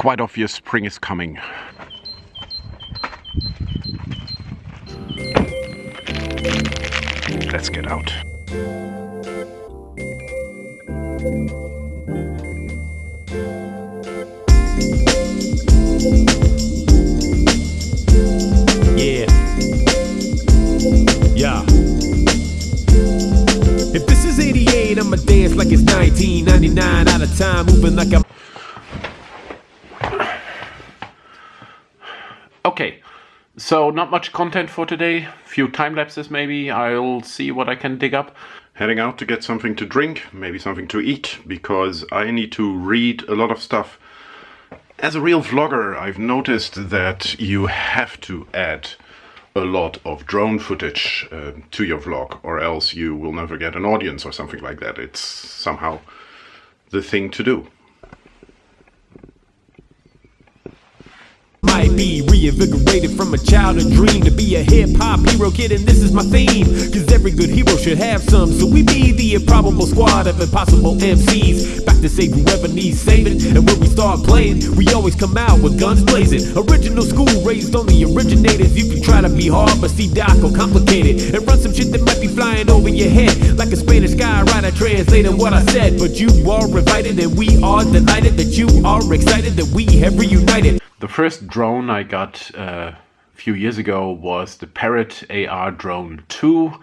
quite obvious spring is coming. Let's get out. Yeah. Yeah. If this is 88, I'ma dance like it's 1999 out of time, moving like I'm. Okay, so not much content for today. Few time lapses maybe. I'll see what I can dig up. Heading out to get something to drink, maybe something to eat, because I need to read a lot of stuff. As a real vlogger, I've noticed that you have to add a lot of drone footage uh, to your vlog, or else you will never get an audience or something like that. It's somehow the thing to do. Might be reinvigorated from a childhood dream to be a hip hop hero kid, and this is my theme. Cause every good hero should have some. So we be the improbable squad of impossible MCs. Back to save whoever needs saving. And when we start playing, we always come out with guns blazing. Original school raised on the originators. You can try to be hard, but see Doc or complicated. And run some shit that might be flying over your head. Like a Spanish guy translating what I said. But you are invited, and we are delighted that you are excited that we have reunited. The first drone I got uh, a few years ago was the Parrot AR Drone 2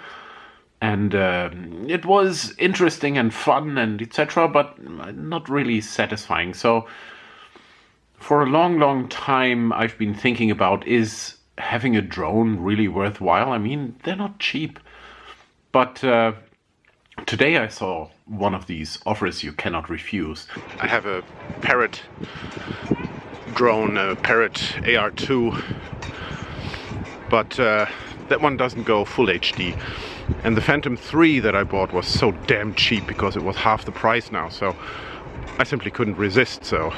and uh, it was interesting and fun and etc but not really satisfying. So for a long long time I've been thinking about is having a drone really worthwhile? I mean they're not cheap. But uh, today I saw one of these offers you cannot refuse. I have a Parrot drone uh, Parrot AR2 but uh, that one doesn't go full HD and the Phantom 3 that I bought was so damn cheap because it was half the price now so I simply couldn't resist so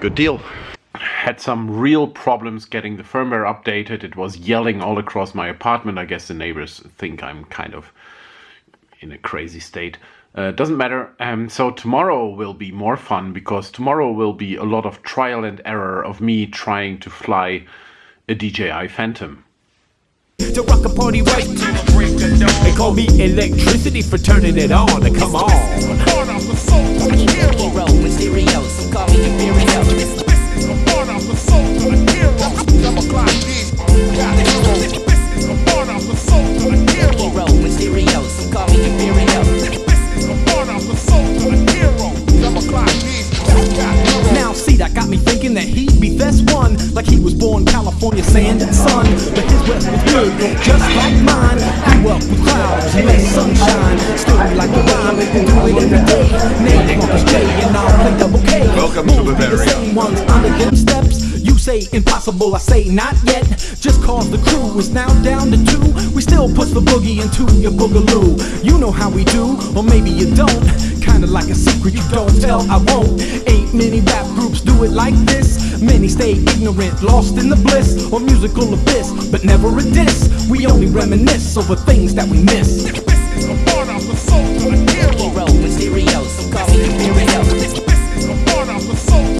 good deal. Had some real problems getting the firmware updated. It was yelling all across my apartment. I guess the neighbors think I'm kind of in a crazy state uh, doesn't matter. Um, so tomorrow will be more fun because tomorrow will be a lot of trial and error of me trying to fly a DJI Phantom. To rock a party right They call me electricity for turning it on. Come on. Like he was born California sand and sun But his west was good, just like mine Grew up with clouds and let sunshine Still like to rhyme and do it every day Name Marcus J and I'll play double K Welcome to Won't the same ones under them steps you say impossible, I say not yet. Just cause the crew is now down to two. We still push the boogie into your boogaloo. You know how we do, or maybe you don't kinda like a secret you don't tell, I won't. Ain't many rap groups do it like this. Many stay ignorant, lost in the bliss or musical abyss, but never a diss. We only reminisce over things that we miss. This is part of the soul to the hero. Hero so call me.